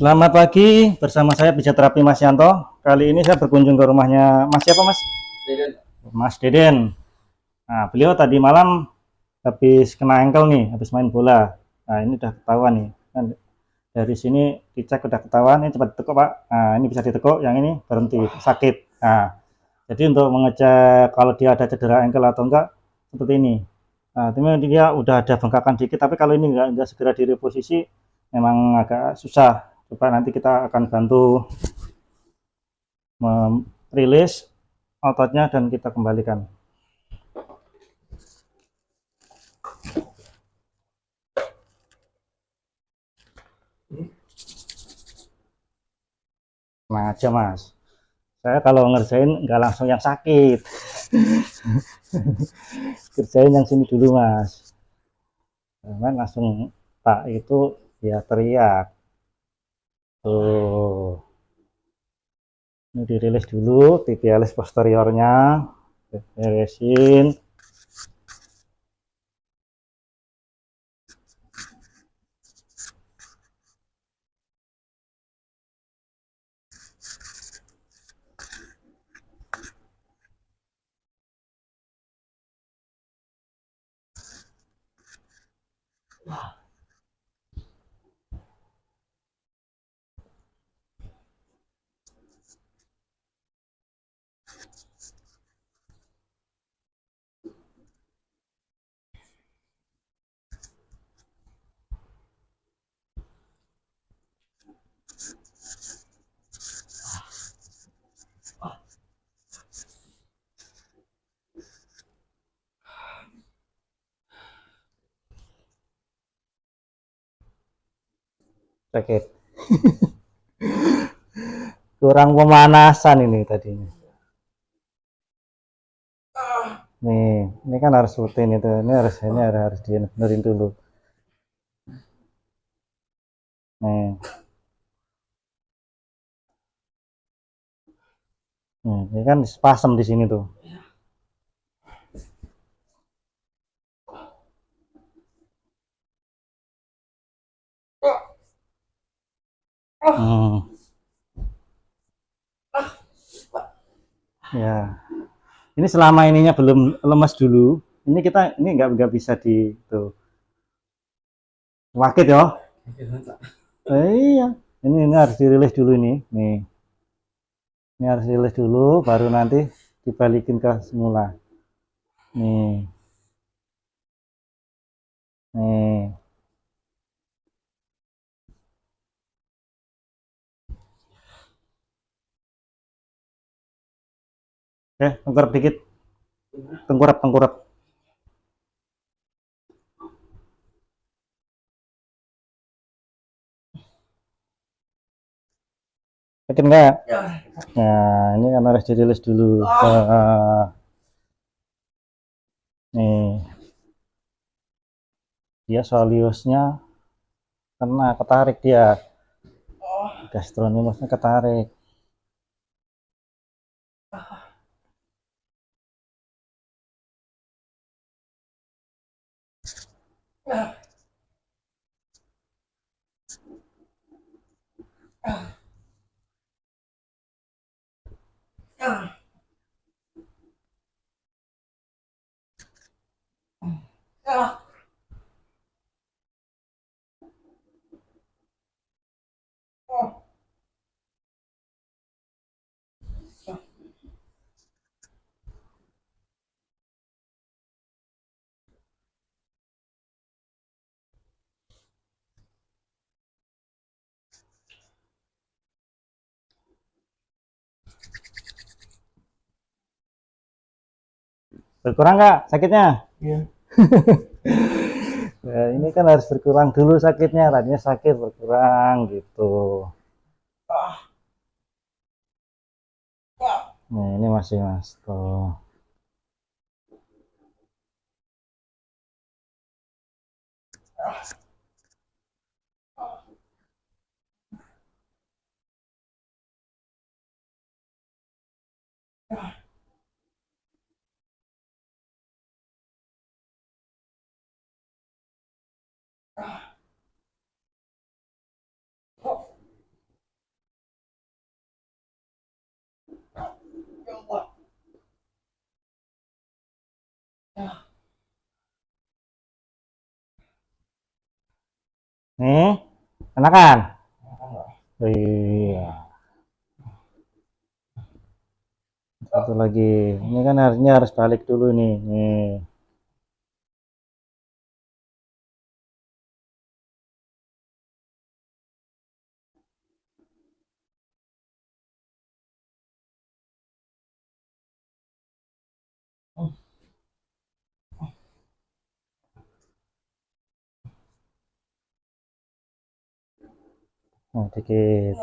Selamat pagi, bersama saya Terapi Mas Yanto. Kali ini saya berkunjung ke rumahnya Mas siapa Mas? Deden. Mas Deden. Nah, beliau tadi malam habis kena engkel nih, habis main bola. Nah, ini udah ketahuan nih. Kan dari sini dicek udah ketahuan, ini cepat ditekuk Pak. Nah, ini bisa ditekuk, yang ini berhenti, sakit. Nah, jadi untuk mengecek kalau dia ada cedera engkel atau enggak, seperti ini. Nah, ini dia udah ada bengkakan dikit, tapi kalau ini enggak, enggak segera direposisi, memang agak susah coba nanti kita akan bantu merilis ototnya dan kita kembalikan. Nah aja mas. Saya kalau ngerjain nggak langsung yang sakit. Kerjain yang sini dulu mas. Jangan langsung tak itu ya teriak tuh. Ini dirilis dulu tibialis posteriornya. Beresin sakit. Kurang pemanasan ini tadinya. Nih ini kan harus rutin itu. Ini harus ini harus, harus dulu. Nih. Nih ini kan spasem di sini tuh Hmm. Ya. Ini selama ininya belum lemas dulu. Ini kita ini nggak nggak bisa di tuh. Wakit ya. Eh, iya. Ini ini harus dirilis dulu ini. Nih. Ini harus dirilis dulu baru nanti dibalikin ke semula. Nih. Eh tengkurap dikit. Tengkurap tengkurap. Sakit enggak ya. nah ini kan harus dirilis dulu. Oh. uh, nih. Dia soliusnya kena ketarik dia. Oh. gastronimusnya ketarik 야. berkurang nggak sakitnya? Iya. Nah, ini kan harus berkurang dulu sakitnya ratnya sakit berkurang gitu. Ah. Ah. Nah ini masih mas tuh. Ah. Hmm, enakan? Iya. Satu lagi. Ini kan harusnya harus balik dulu nih. Nih. Oh, dikit.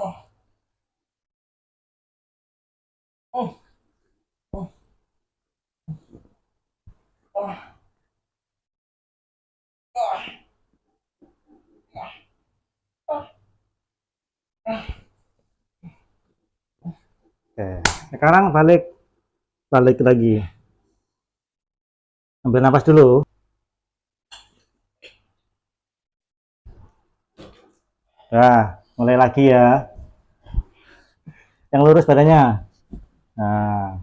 Oke, sekarang balik balik lagi. Ambil nafas dulu. Nah, mulai lagi ya. Yang lurus badannya. Nah.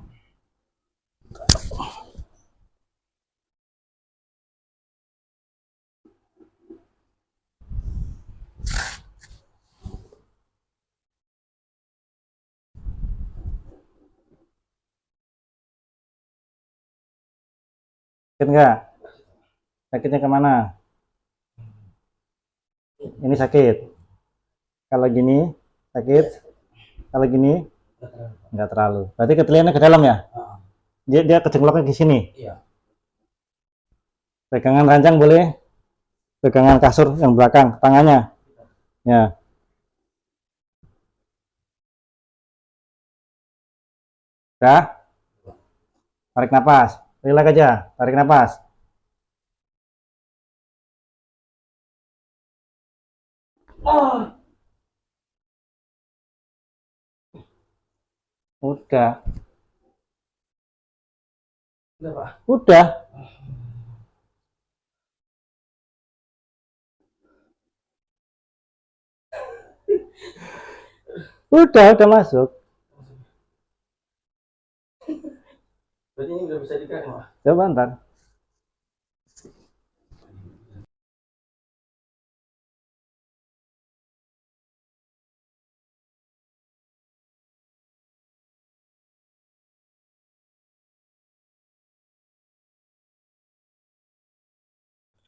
Enggak? Sakitnya ke mana? Ini sakit. Kalau gini sakit. Kalau gini enggak terlalu. Berarti keteliannya ke dalam ya? Dia dia kecengloknya di sini. Iya. Pegangan ranjang boleh. Pegangan kasur yang belakang, tangannya. Ya. Udah? Tarik napas. Relax aja. Tarik napas. Udah. Udah, Pak. Udah. Udah, udah masuk. Berarti ini udah bisa dikasih, Pak. Coba ntar.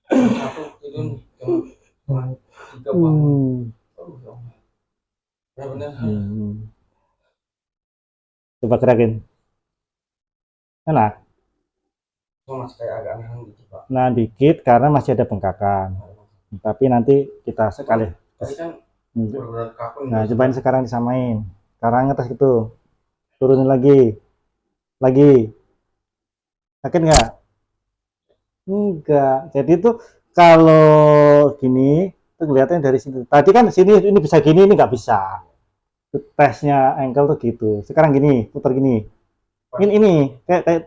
Satu itu yang tiga Pak. Hmm. Oh, ya. Ya benar. Hmm. Coba gerakin. Enak. Masih kayak agak nahan gitu, Pak. Nah, dikit karena masih ada bengkakan. Tapi nanti kita sekali. Tadi kan Hmm. kaku. Nah, cobain sekarang disamain. Sekarang atas itu. Turunin lagi. Lagi. Sakit nggak? Enggak. Jadi itu kalau gini, itu kelihatannya dari sini. Tadi kan sini ini bisa gini, ini nggak bisa. Tesnya ankle tuh gitu. Sekarang gini, putar gini. Ini ini kayak kayak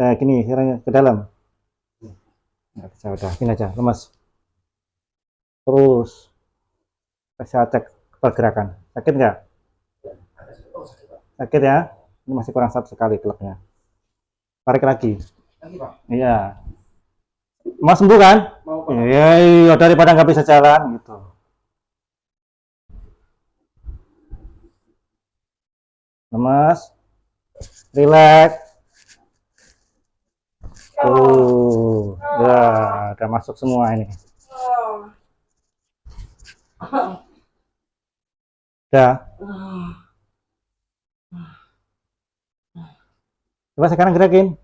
eh, gini, sekarang ke dalam. Nggak bisa udah, gini aja, lemas. Terus saya cek pergerakan. Sakit nggak? Sakit, ya? Ini masih kurang satu sekali klubnya. Tarik lagi. Iya. Mau sembuh kan? Mau, Pak. Iya, iya daripada nggak bisa jalan gitu. Lemas. Relax. Tuh, ya, udah masuk semua ini. Udah. Coba sekarang gerakin.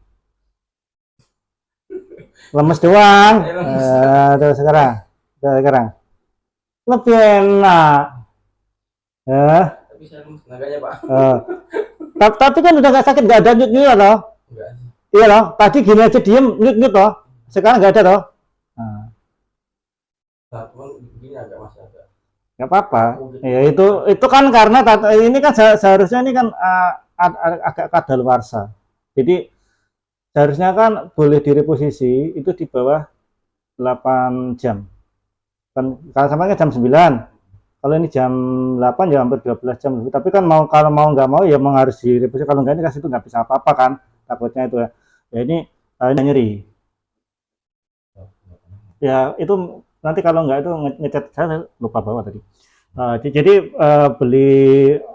Lemes doang. Ayo, lemes. Eh, tuh sekarang. Tuh sekarang. Lebih enak. Eh, Tapi saya Pak. eh. Ta- Tapi kan udah gak sakit, gak ada nyut nyut loh. Enggak. Iya loh. Tadi gini aja diem nyut nyut loh. Sekarang gak ada loh. Nah, nggak apa-apa. Ya itu itu kan karena ini kan se- seharusnya ini kan uh, ag- ag- agak kadaluarsa. Jadi seharusnya kan boleh direposisi itu di bawah 8 jam. Kan kalau sama kan jam 9. Kalau ini jam 8 ya hampir 12 jam. Tapi kan mau kalau mau nggak mau ya memang harus direposisi. Kalau nggak ini kasih itu nggak bisa apa-apa kan. Takutnya itu ya. Ya ini uh, nyeri. Ya itu nanti kalau nggak itu nge- ngechat saya lupa bawa tadi. Di- jadi eh, beli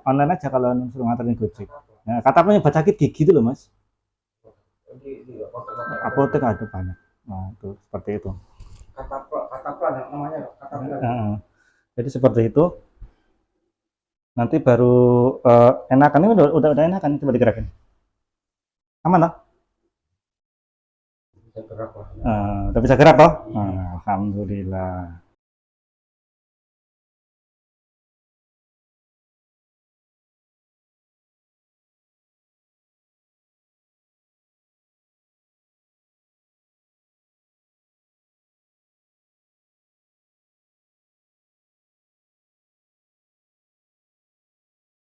online aja kalau suruh nganterin Gojek. Nah, kata penyebab sakit gigi itu loh mas. Di, di apotek Apotek ada banyak. Nah, itu seperti itu. kata kata plan namanya kata plan. Jadi seperti itu. Nanti baru eh, enakan ini udah, udah udah enakan coba digerakin. Aman lah. Bisa gerak lah. Eh, udah bisa gerak toh? Nah, Alhamdulillah.